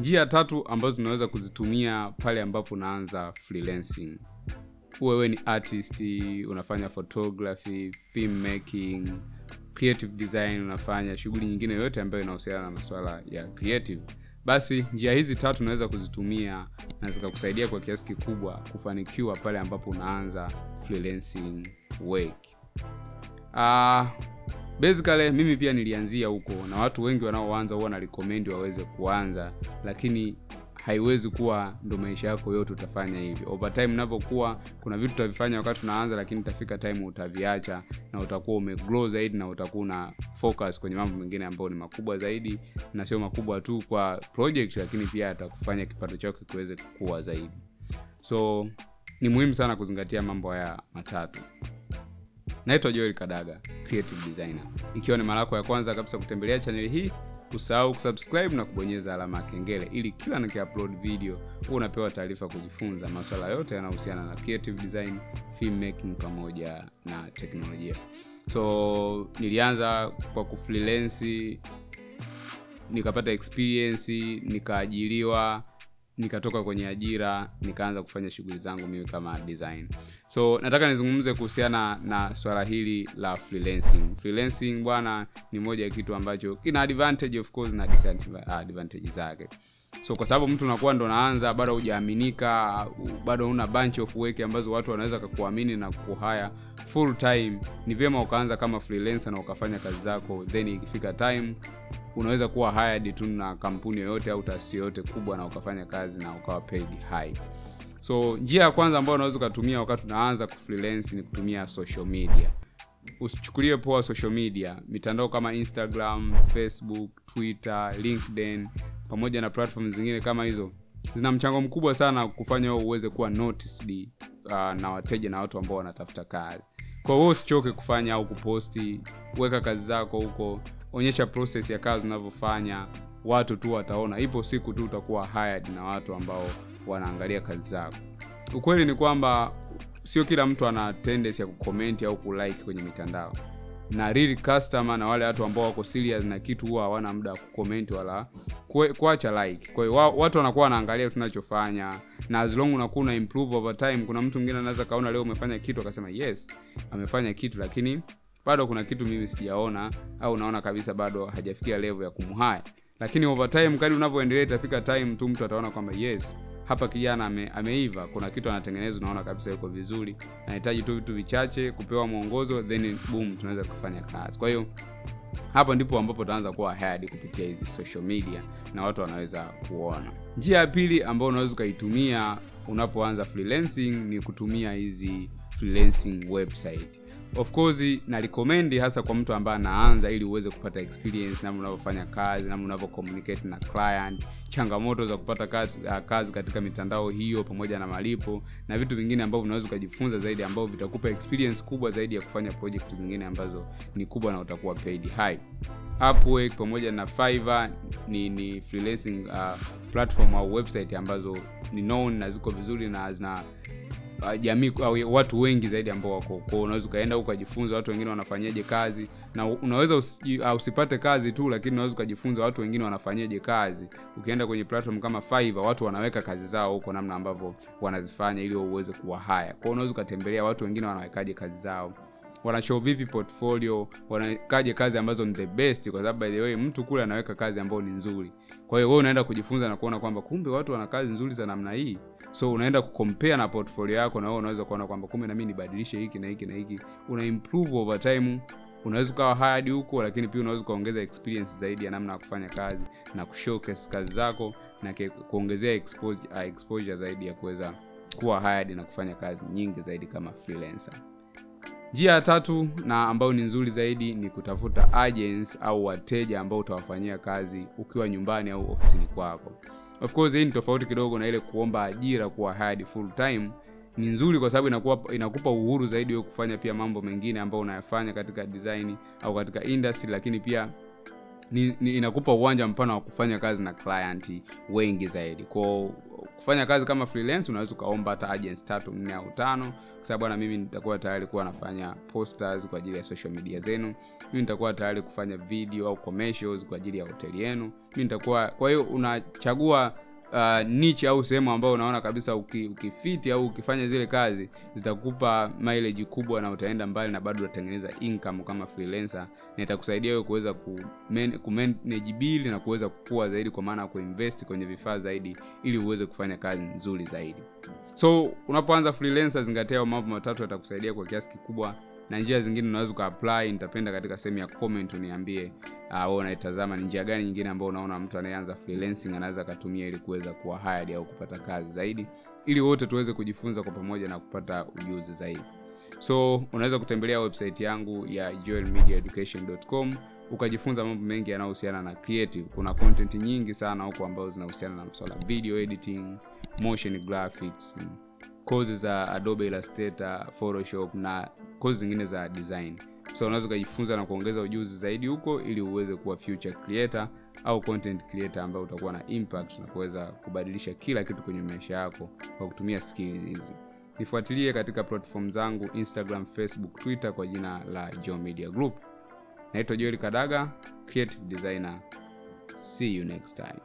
njia tatu ambazo unaweza kuzitumia pale ambapo unaanza freelancing. Wewe ni artist unafanya photography film making creative design unafanya shughuli nyingine yoyote ambayo inahusiana na masuala ya creative. Basi njia hizi tatu unaweza kuzitumia na zikakusaidia kwa kiasi kikubwa kufanikiwa pale ambapo unaanza freelancing work. Uh, basically mimi pia nilianzia huko na watu wengi wanaoanza huwa na waweze kuanza lakini haiwezi kuwa ndo maisha yako yote utafanya hivyo. Over time unavyokuwa kuna vitu utavifanya wakati unaanza lakini utafika time utaviacha na utakuwa umegrow zaidi na utakuwa una focus kwenye mambo mengine ambayo ni makubwa zaidi na sio makubwa tu kwa project lakini pia atakufanya kipato chako kiweze kukua zaidi. So ni muhimu sana kuzingatia mambo haya matatu naitwa joel kadaga creative designer. Ikiwa ni mara yako ya kwanza kabisa kutembelea chaneli hii usahau kusubscribe na kubonyeza alama ya kengele ili kila nikiupload video huwa unapewa taarifa kujifunza maswala yote yanayohusiana na creative design filmmaking pamoja na teknolojia. So nilianza kwa kufreelance nikapata experience nikaajiriwa nikatoka kwenye ajira nikaanza kufanya shughuli zangu mimi kama design. So nataka nizungumze kuhusiana na swala hili la freelancing. Freelancing bwana ni moja ya kitu ambacho kina advantage of course na disadvantage zake. So kwa sababu mtu unakuwa ndo naanza bado hujaaminika bado una bunch of work ambazo watu wanaweza kakuamini na kuhaya full time ni vyema ukaanza kama freelancer na ukafanya kazi zako then ikifika time unaweza kuwa hired tu na kampuni yoyote au taasisi yoyote kubwa na ukafanya kazi na ukawa paid high. So njia ya kwanza ambayo unaweza ukatumia wakati unaanza kufreelance ni kutumia social media. Usichukulie poa social media mitandao kama instagram facebook twitter linkedin pamoja na platform zingine kama hizo. Zina mchango mkubwa sana kufanya uweze kuwa noticed uh, na wateja na watu ambao wanatafuta kazi. Kwa hiyo usichoke kufanya au kuposti weka kazi zako huko onyesha process ya kazi unavyofanya watu tu wataona. Ipo siku tu utakuwa hired na watu ambao wanaangalia kazi zako. Ukweli ni kwamba sio kila mtu ana tendency ya kukomenti au kulike kwenye mitandao. Na real customer na wale watu ambao wako serious na kitu huwa hawana muda wa kukomenti wala kuacha like. Kwa hiyo watu wanakuwa wanaangalia tunachofanya na as long unakuwa una improve over time kuna mtu mwingine anaweza kaona leo umefanya kitu akasema yes amefanya kitu lakini bado kuna kitu mimi sijaona au naona kabisa bado hajafikia level ya kumhaya lakini over time kadi unavyoendelea itafika time tu mtu ataona kwamba yes hapa kijana ame, ameiva. Kuna kitu anatengeneza unaona kabisa yuko vizuri. Anahitaji tu vitu vichache kupewa mwongozo then boom tunaweza kufanya kazi. Kwa hiyo hapo ndipo ambapo utaanza kuwa hired kupitia hizi social media na watu wanaweza kuona. Njia ya pili ambayo unaweza ukaitumia unapoanza freelancing ni kutumia hizi freelancing website of course na recommend hasa kwa mtu ambaye anaanza ili uweze kupata experience namna unavyofanya kazi namna unavyo communicate na client changamoto za kupata kazi, uh, kazi katika mitandao hiyo pamoja na malipo na vitu vingine ambavyo unaweza ukajifunza zaidi ambavyo vitakupa experience kubwa zaidi ya kufanya project zingine ambazo ni kubwa na utakuwa paid high. Upwork pamoja na Fiverr ni, ni freelancing uh, platform au website ambazo ni known na ziko vizuri na zina uh, jamii watu wengi zaidi ambao wako kwao unaweza ukaenda ukajifunza watu wengine wanafanyaje kazi. Na unaweza usi, uh, usipate kazi tu lakini unaweza ukajifunza watu wengine wanafanyaje kazi. Ukienda kwenye platform kama Fiverr watu wanaweka kazi zao huko namna ambavyo wanazifanya ili uweze kuwa haya kwao unaweza ukatembelea watu wengine wanawekaje kazi zao wanashow vipi portfolio? Wanawekaje kazi ambazo ni the best? Kwa sababu by the way mtu kule anaweka kazi ambayo ni nzuri. Kwa hiyo wewe unaenda kujifunza na kuona kwamba kumbe watu wana kazi nzuri za namna hii. So unaenda kukompea na portfolio yako na wewe unaweza kuona kwamba kumbe na mimi nibadilishe hiki na hiki na hiki. Una improve over time. Unaweza ukawa hadi huko lakini pia unaweza ukaongeza experience zaidi ya namna ya kufanya kazi na kushowcase kazi zako na kuongezea exposure, exposure zaidi ya kuweza kuwa hired na kufanya kazi nyingi zaidi kama freelancer njia ya tatu na ambayo ni nzuri zaidi ni kutafuta agents au wateja ambao utawafanyia kazi ukiwa nyumbani au ofisini kwako. Of course hii ni tofauti kidogo na ile kuomba ajira kuwa hired full time. Ni nzuri kwa sababu inakuwa inakupa uhuru zaidi wewe kufanya pia mambo mengine ambayo unayafanya katika design au katika industry lakini pia ni, ni inakupa uwanja mpana wa kufanya kazi na client wengi zaidi. Kwao kufanya kazi kama freelance unaweza ukaomba hata agents tatu nne au tano. Sababu bwana mimi nitakuwa tayari kuwa nafanya posters kwa ajili ya social media zenu. Mimi nitakuwa tayari kufanya video au commercials kwa ajili ya hoteli yenu. Mimi nitakuwa kwa hiyo unachagua uh, niche au sehemu ambayo unaona kabisa uki, ukifiti au ukifanya zile kazi zitakupa mileage kubwa na utaenda mbali na bado utatengeneza income kama freelancer na itakusaidia wewe kuweza ku bili na kuweza kukua zaidi kwa maana ya kuinvest kwenye vifaa zaidi ili uweze kufanya kazi nzuri zaidi. So unapoanza freelancer zingatia mambo matatu yatakusaidia kwa kiasi kikubwa na njia zingine unaweza ukaapply nitapenda katika sehemu ya comment uniambie uh, wewe unaitazama ni njia gani nyingine ambayo unaona mtu anayeanza freelancing anaweza akatumia ili kuweza kuwa hired au kupata kazi zaidi ili wote tuweze kujifunza kwa pamoja na kupata ujuzi zaidi. So unaweza kutembelea website yangu ya joelmediaeducation.com ukajifunza mambo mengi yanayohusiana na creative. Kuna content nyingi sana huko ambazo zinahusiana na masuala video editing motion graphics kozi za adobe illustrator photoshop na kozi zingine za design. So unaweza ukajifunza na kuongeza ujuzi zaidi huko ili uweze kuwa future creator au content creator ambayo utakuwa na impact na kuweza kubadilisha kila kitu kwenye maisha yako kwa kutumia skills hizi. Nifuatilie katika platform zangu instagram facebook twitter kwa jina la Joe media group. Naitwa joel kadaga creative designer. See you next time